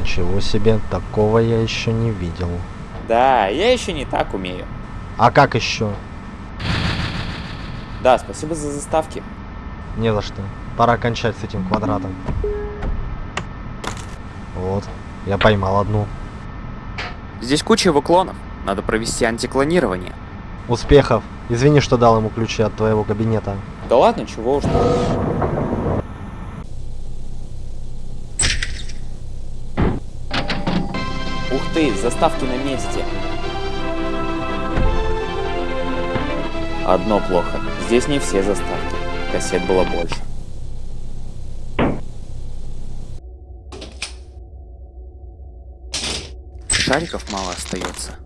Ничего себе, такого я еще не видел. Да, я еще не так умею. А как еще? Да, спасибо за заставки. Не за что. Пора кончать с этим квадратом. Вот, я поймал одну. Здесь куча его клонов. Надо провести антиклонирование. Успехов. Извини, что дал ему ключи от твоего кабинета. Да ладно, чего уж там. Ух ты, заставки на месте. Одно плохо. Здесь не все заставки. Кассет было больше. Шариков мало остается.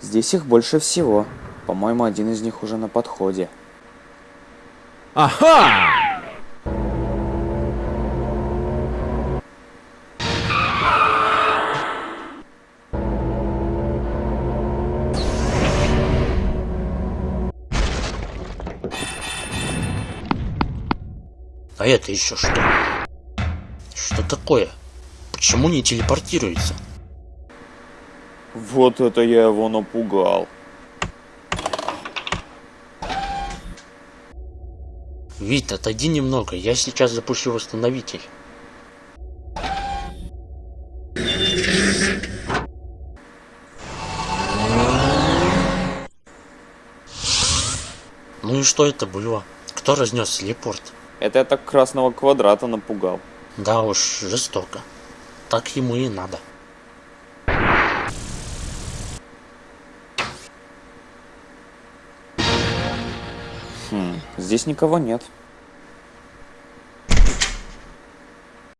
Здесь их больше всего. По-моему, один из них уже на подходе. Ага! А это еще что? Что такое? Почему не телепортируется? Вот это я его напугал. Вит, отойди немного, я сейчас запущу восстановитель. Ну и что это было? Кто разнес телепорт? Это я так красного квадрата напугал. Да уж, жестоко. Так ему и надо. Здесь никого нет.